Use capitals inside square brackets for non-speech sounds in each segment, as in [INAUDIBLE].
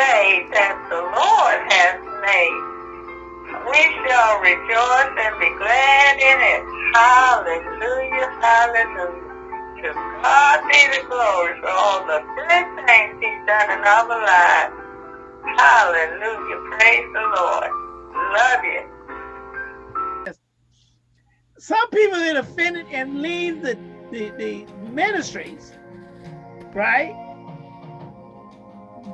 day that the Lord has made. We shall rejoice and be glad in it. Hallelujah, hallelujah. To God be the glory for all the good things he's done in our lives. Hallelujah, praise the Lord. Love you. Some people get offended and leave the, the, the ministries, right?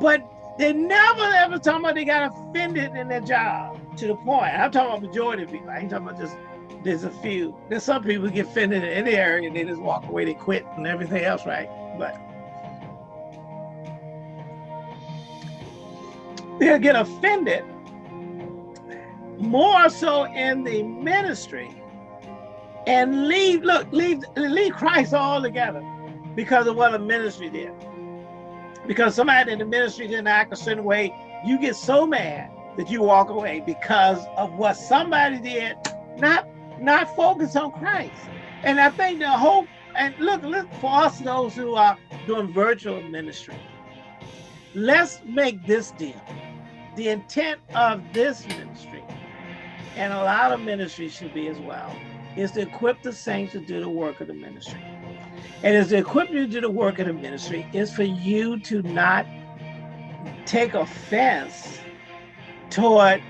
But they never ever talk about they got offended in their job to the point. I'm talking about majority of people. I ain't talking about just there's a few. There's some people get offended in any area and they just walk away, they quit and everything else, right? But they'll get offended more so in the ministry and leave, look, leave, leave Christ altogether because of what the ministry did because somebody in the ministry didn't act a certain way, you get so mad that you walk away because of what somebody did, not not focus on Christ. And I think the hope, and look, look for us those who are doing virtual ministry, let's make this deal. The intent of this ministry, and a lot of ministries should be as well, is to equip the saints to do the work of the ministry. And as the equipment to do the work of the ministry is for you to not take offense toward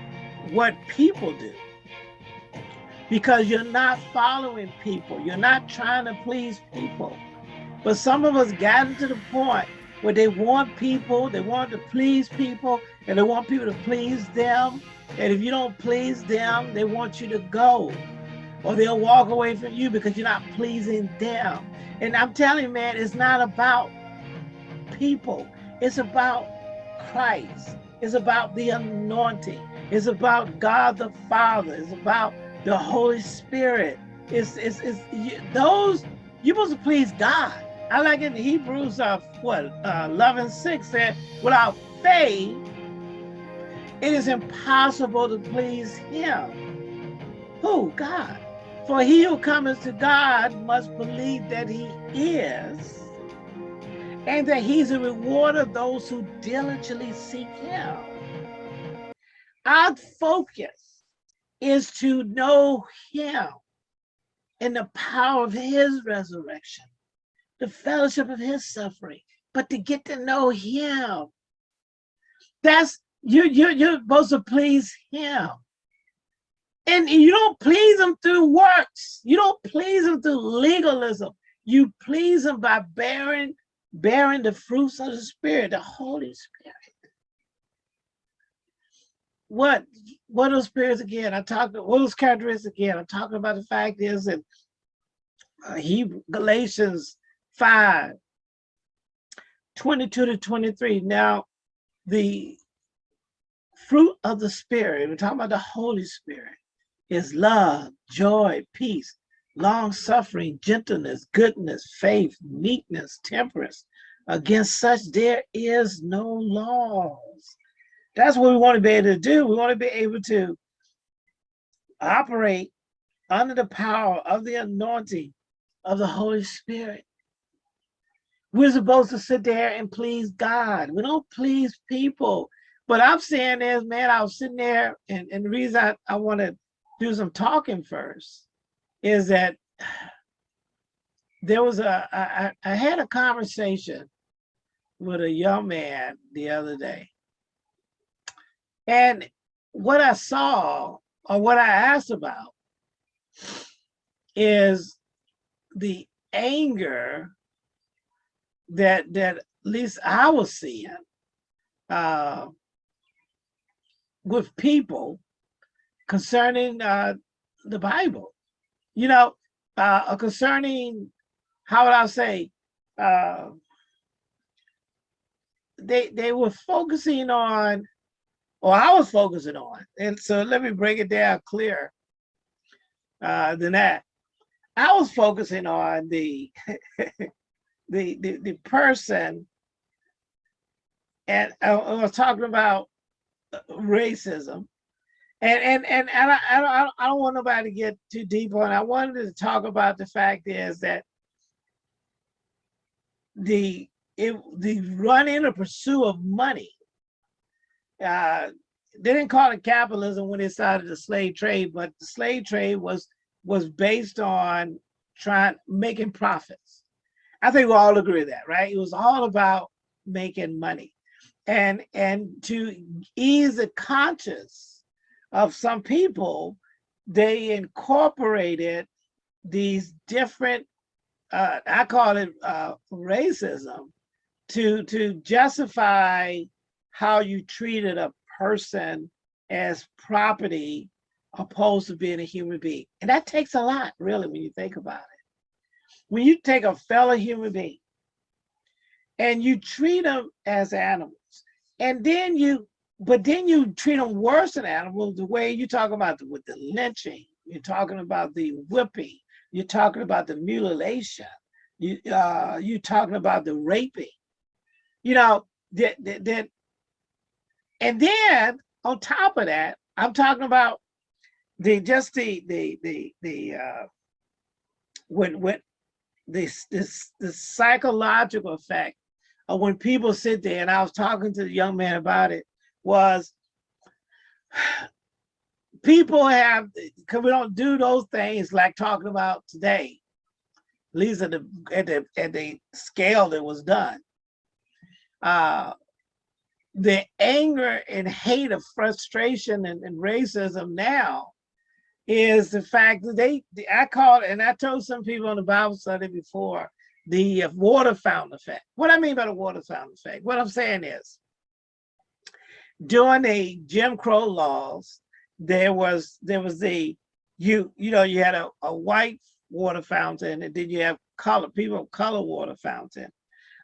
what people do. Because you're not following people. You're not trying to please people. But some of us got to the point where they want people, they want to please people, and they want people to please them. And if you don't please them, they want you to go. Or they'll walk away from you because you're not pleasing them. And I'm telling you, man, it's not about people. It's about Christ. It's about the anointing. It's about God the Father. It's about the Holy Spirit. It's, it's, it's you, those, you're supposed to please God. I like in Hebrews, uh, what, uh, 11, 6 said, without faith, it is impossible to please him. Who? God. For he who comes to God must believe that he is, and that he's a rewarder of those who diligently seek him. Our focus is to know him and the power of his resurrection, the fellowship of his suffering, but to get to know him. That's you, you, you're supposed to please him. And you don't please him through works. You don't please him through legalism. You please him by bearing, bearing the fruits of the spirit, the Holy Spirit. What what those spirits again? I talked what those characteristics again. I'm talking about the fact is that uh, Hebrew Galatians 5, 22 to 23. Now, the fruit of the spirit, we're talking about the Holy Spirit is love, joy, peace, long suffering, gentleness, goodness, faith, meekness, temperance. Against such there is no laws. That's what we want to be able to do. We want to be able to operate under the power of the anointing of the Holy Spirit. We're supposed to sit there and please God. We don't please people. But I'm saying is, man, I was sitting there, and, and the reason I, I want to do some talking first is that there was a I, I had a conversation with a young man the other day. And what I saw or what I asked about is the anger that that at least I was seeing uh, with people concerning uh, the Bible. You know, uh, concerning, how would I say, uh, they they were focusing on, or I was focusing on, and so let me break it down clear uh, than that. I was focusing on the [LAUGHS] the, the the person, and I, I was talking about racism and and and, I, I, don't, I don't want nobody to get too deep on. It. I wanted to talk about the fact is that the it, the run in the pursuit of money uh, they didn't call it capitalism when they started the slave trade, but the slave trade was was based on trying making profits. I think we all agree with that, right? It was all about making money. And and to ease the conscience of some people, they incorporated these different uh, I call it uh, racism to to justify how you treated a person as property opposed to being a human being. And that takes a lot, really, when you think about it. When you take a fellow human being and you treat them as animals, and then you, but then you treat them worse than animals, the way you talk about the, with the lynching, you're talking about the whipping, you're talking about the mutilation, you, uh, you're talking about the raping, you know, that, that, that and then on top of that, I'm talking about the just the the the the uh when when this this the psychological effect of when people sit there and I was talking to the young man about it was people have because we don't do those things like talking about today at least at the at the at the scale that was done uh the anger and hate of frustration and, and racism now is the fact that they, I call it, and I told some people on the Bible study before, the water fountain effect. What I mean by the water fountain effect, what I'm saying is, during the Jim Crow laws, there was there was the you you know you had a, a white water fountain and then you have color people of color water fountain.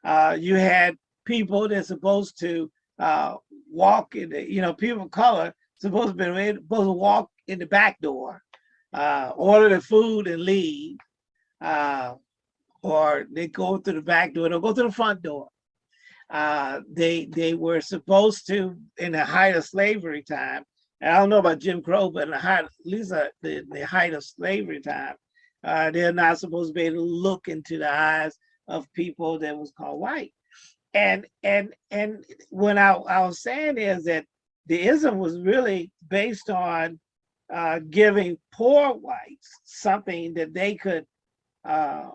Uh, you had people that's supposed to uh, walk in the, you know, people of color supposed to be supposed to walk in the back door, uh, order the food and leave, uh, or they go through the back door, they'll go to the front door. Uh, they they were supposed to, in the height of slavery time, I don't know about Jim Crow, but in the height, at least uh, the, the height of slavery time, uh, they're not supposed to be able to look into the eyes of people that was called white and and and what I, I was saying is that the ism was really based on uh, giving poor whites something that they could uh,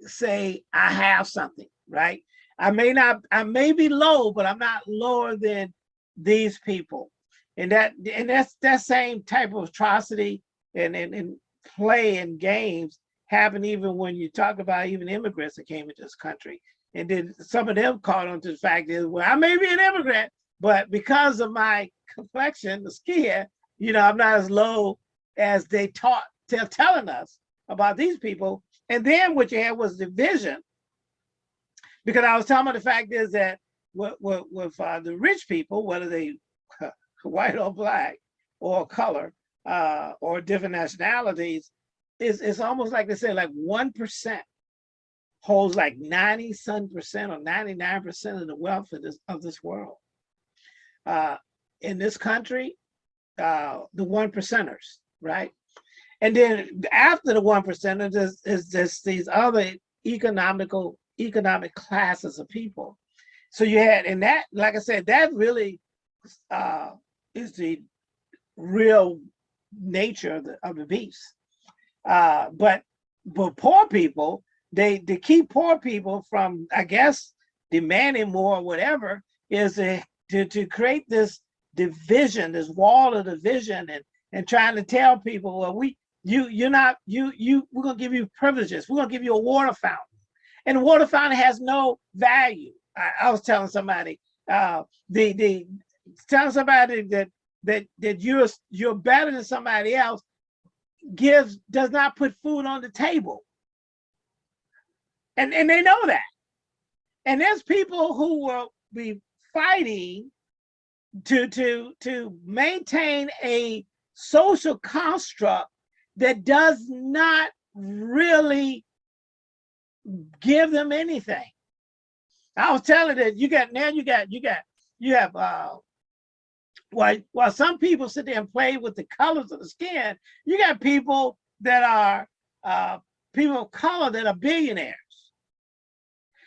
say, I have something, right? I may not, I may be low, but I'm not lower than these people. And that, and that's that same type of atrocity and, and, and play and games happen even when you talk about even immigrants that came into this country. And then some of them caught on to the fact is, well, I may be an immigrant, but because of my complexion, the skin, you know, I'm not as low as they taught, they're telling us about these people. And then what you had was division. Because I was talking about the fact is that with, with, with uh, the rich people, whether they [LAUGHS] white or black or color uh, or different nationalities, is it's almost like they say like 1% holds like 90 some percent or 99 percent of the wealth of this of this world. Uh, in this country, uh, the one percenters, right? And then after the one percenters is, is just these other economical economic classes of people. So you had, and that, like I said, that really uh, is the real nature of the, of the beast. Uh, but but poor people, they to keep poor people from, I guess, demanding more or whatever, is to, to, to create this division, this wall of division and, and trying to tell people, well, we you you're not you you we're gonna give you privileges, we're gonna give you a water fountain. And water fountain has no value. I, I was telling somebody, uh the the telling somebody that that that you're you're better than somebody else gives does not put food on the table and and they know that. And there's people who will be fighting to to to maintain a social construct that does not really give them anything. I was telling that you got now you got you got you have uh while while some people sit there and play with the colors of the skin, you got people that are uh people of color that are billionaires.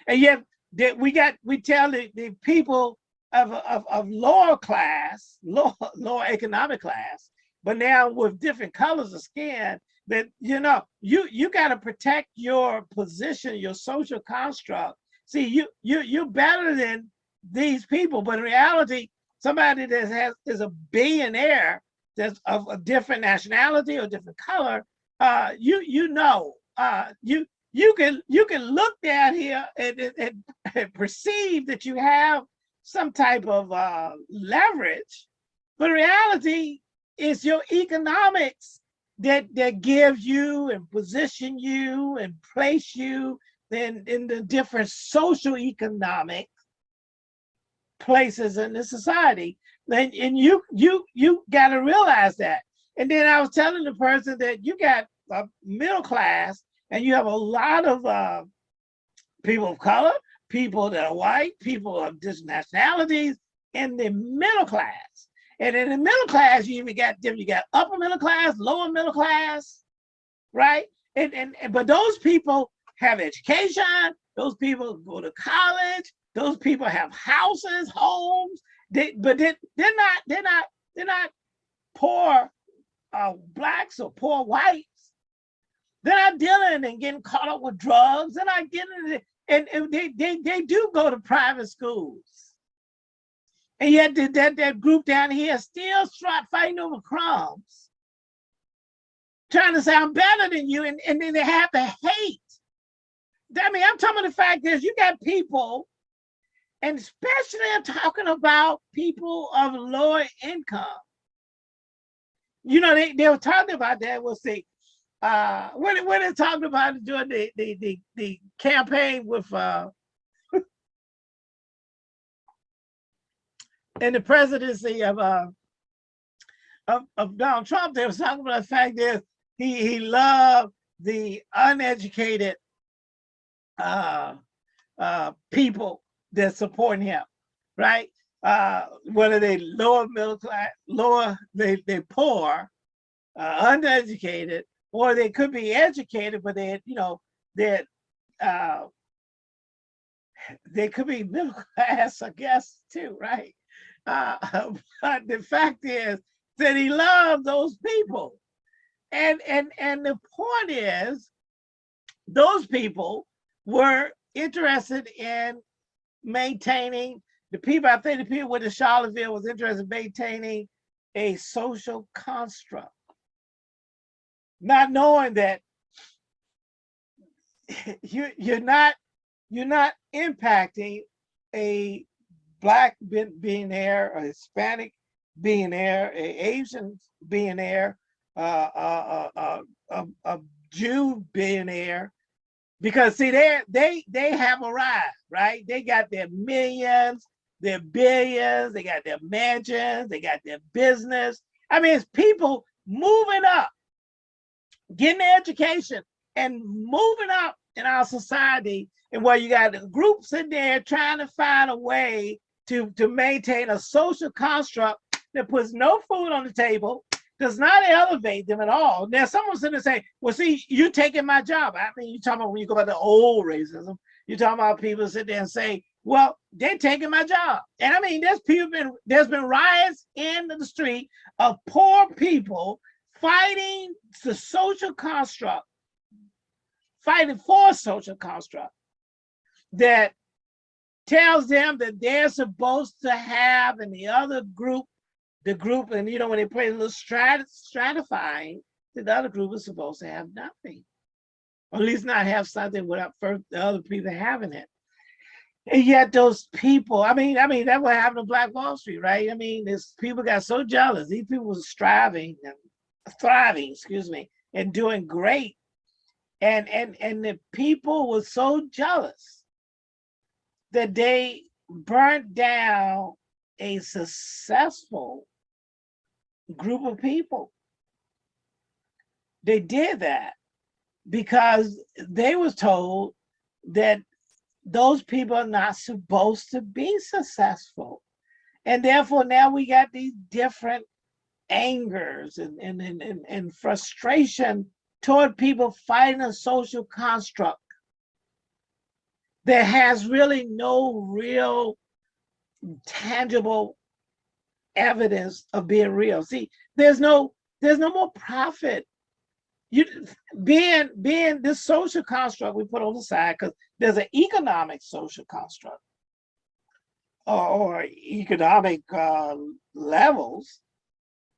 And yet that we got, we tell the, the people of, of, of lower class, lower, lower economic class, but now with different colors of skin, that you know, you you got to protect your position, your social construct. See, you you you're better than these people, but in reality, somebody that has is a billionaire that's of a different nationality or different color, uh, you you know, uh, you you can you can look down here and, and, and perceive that you have some type of uh, leverage, but reality is your economics that that gives you and position you and place you in, in the different social economic places in the society. And, and you you you got to realize that. And then I was telling the person that you got a middle class and you have a lot of uh, people of color, people that are white, people of different nationalities in the middle class. And in the middle class, you even got them, you got upper middle class, lower middle class, right? And, and, and but those people have education, those people go to college, those people have houses, homes, they, but they, they're not, they're not, they're not poor uh, blacks or poor whites. They're not dealing and getting caught up with drugs. They're not getting, and, and they, they, they do go to private schools. And yet that, that group down here still fighting over crumbs, trying to say I'm better than you, and, and then they have to hate. I mean, I'm talking about the fact is you got people, and especially I'm talking about people of lower income. You know, they, they were talking about that. We'll see. Uh, when, when they talking about during the, the, the, the campaign with uh, in the presidency of uh of, of Donald Trump, they was talking about the fact that he he loved the uneducated uh uh people that supporting him, right? Uh whether they lower middle class, lower they they poor, uh, uneducated, or they could be educated, but they you know that uh they could be middle [LAUGHS] class, I guess, too, right? Uh, [LAUGHS] but the fact is that he loved those people. And, and, and the point is, those people were interested in maintaining, the people, I think the people with the Charlottesville was interested in maintaining a social construct. Not knowing that [LAUGHS] you, you're not you're not impacting a black billionaire, a Hispanic billionaire, a Asian billionaire, uh, uh, uh, uh, a Jew billionaire, because see, they they they have arrived, right? They got their millions, their billions, they got their mansions, they got their business. I mean, it's people moving up, getting their education, and moving up in our society. And where you got groups in there trying to find a way to, to maintain a social construct that puts no food on the table, does not elevate them at all. Now, someone's sitting there say, well, see, you taking my job. I mean, you're talking about when you go about the old racism, you're talking about people sit there and say, well, they're taking my job. And I mean, there's people been there's been riots in the street of poor people fighting the social construct, fighting for social construct that tells them that they're supposed to have and the other group, the group, and you know, when they play a little strat stratifying, the other group is supposed to have nothing. Or at least not have something without first the other people having it. And yet those people, I mean, I mean, that what happened to Black Wall Street, right? I mean, this people got so jealous. These people were striving thriving, excuse me, and doing great. And and and the people were so jealous that they burnt down a successful group of people. They did that because they was told that those people are not supposed to be successful. And therefore now we got these different angers and, and, and, and, frustration toward people fighting a social construct that has really no real tangible evidence of being real. See, there's no there's no more profit. You being being this social construct we put on the side because there's an economic social construct or, or economic uh, levels.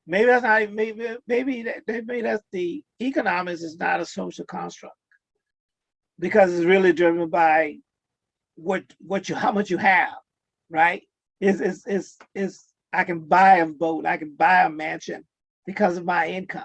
Maybe that's not maybe maybe that maybe that's the economics is not a social construct because it's really driven by what what you how much you have, right? Is is is is I can buy a boat, I can buy a mansion because of my income,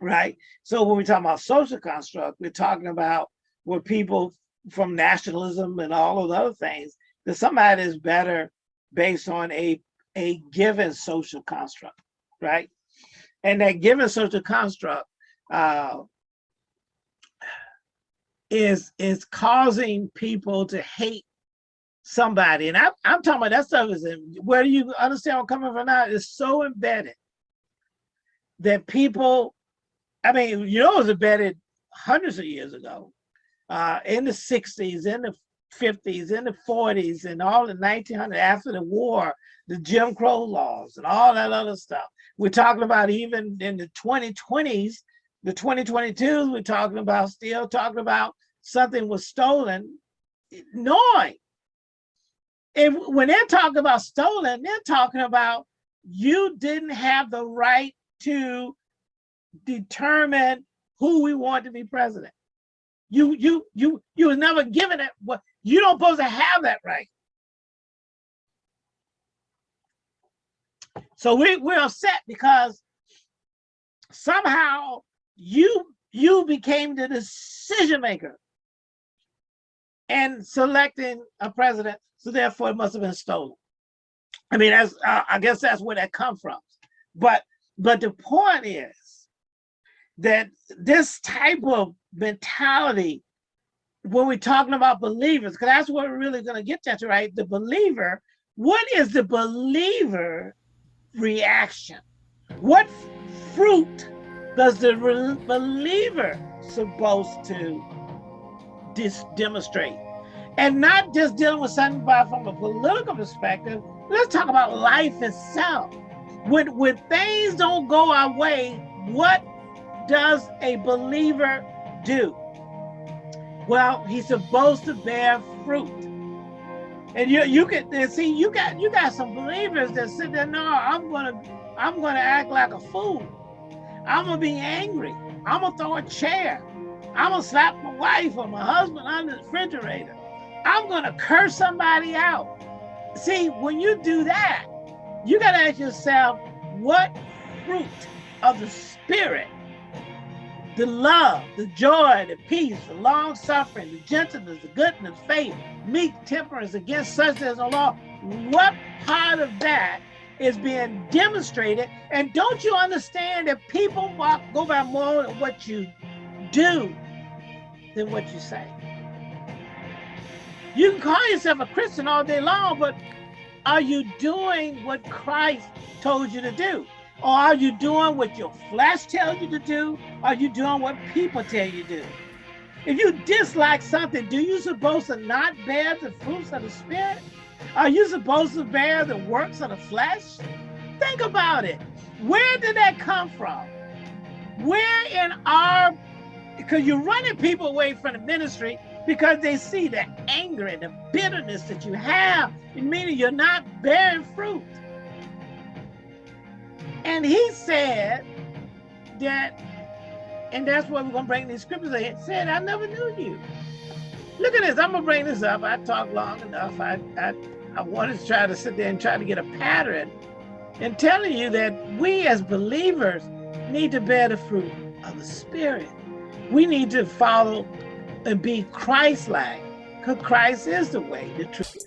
right? So when we talk about social construct, we're talking about where people from nationalism and all of the other things, that somebody is better based on a, a given social construct, right? And that given social construct uh, is is causing people to hate somebody. And I, I'm talking about that stuff is in, where do you understand I'm coming from now? It's so embedded that people, I mean, you know, it was embedded hundreds of years ago, uh, in the 60s, in the 50s, in the 40s, and all the 1900 after the war, the Jim Crow laws and all that other stuff. We're talking about even in the 2020s, the 2022s, we're talking about still talking about something was stolen, knowing and when they're talking about stolen, they're talking about you didn't have the right to determine who we want to be president. You you you you was never given it. What you don't supposed to have that right. So we, we're upset because somehow you you became the decision maker and selecting a president so therefore it must have been stolen. I mean, that's uh, I guess that's where that comes from. But but the point is that this type of mentality, when we're talking about believers, because that's what we're really going to get to, right? The believer, what is the believer reaction? What fruit does the believer supposed to demonstrate? and not just dealing with something from a political perspective. Let's talk about life itself. When, when things don't go our way, what does a believer do? Well, he's supposed to bear fruit. And you you can see you got you got some believers that sit there, no, I'm gonna I'm gonna act like a fool. I'm gonna be angry. I'm gonna throw a chair. I'm gonna slap my wife or my husband under the refrigerator. I'm to curse somebody out. See, when you do that, you got to ask yourself, what fruit of the Spirit, the love, the joy, the peace, the long suffering, the gentleness, the goodness, faith, meek temperance against such as the law, what part of that is being demonstrated? And don't you understand that people walk, go by more what you do than what you say? You can call yourself a Christian all day long, but are you doing what Christ told you to do? Or are you doing what your flesh tells you to do? Are you doing what people tell you to do? If you dislike something, do you supposed to not bear the fruits of the Spirit? Are you supposed to bear the works of the flesh? Think about it. Where did that come from? Where in our, because you're running people away from the ministry because they see the anger and the bitterness that you have, meaning you're not bearing fruit. And he said that, and that's what we're going to bring these scriptures. He said, I never knew you. Look at this. I'm to bring this up. I talked long enough. I, I, I wanted to try to sit there and try to get a pattern in telling you that we as believers need to bear the fruit of the Spirit. We need to follow and be Christ-like, because Christ is the way, the truth,